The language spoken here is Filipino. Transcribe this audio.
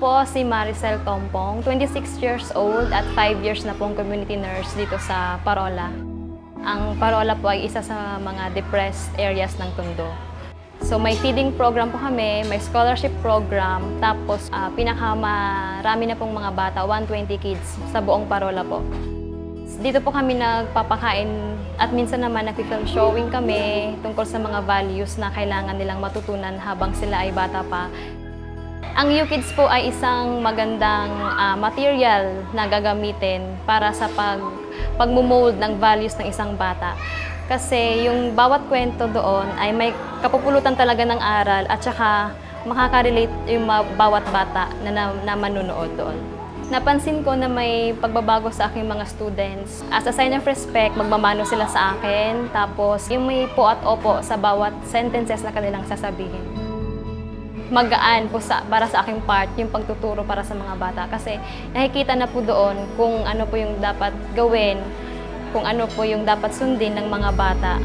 po si Maricel Tompong, 26 years old at 5 years na pong community nurse dito sa Parola. Ang Parola po ay isa sa mga depressed areas ng Tondo. So may feeding program po kami, may scholarship program, tapos uh, pinakamarami na pong mga bata, 120 kids sa buong Parola po. Dito po kami nagpapakain at minsan naman nag-film showing kami tungkol sa mga values na kailangan nilang matutunan habang sila ay bata pa. Ang UKids po ay isang magandang ah, material na gagamitin para sa pag pagmumold ng values ng isang bata. Kasi yung bawat kwento doon ay may kapupulutan talaga ng aral at saka makaka-relate yung bawat bata na, na, na manunood doon. Napansin ko na may pagbabago sa aking mga students. As a sign of respect, magmamano sila sa akin. Tapos yung may po at opo sa bawat sentences na kanilang sasabihin magaan po sa, para sa aking part yung pagtuturo para sa mga bata kasi nakikita na po doon kung ano po yung dapat gawin, kung ano po yung dapat sundin ng mga bata.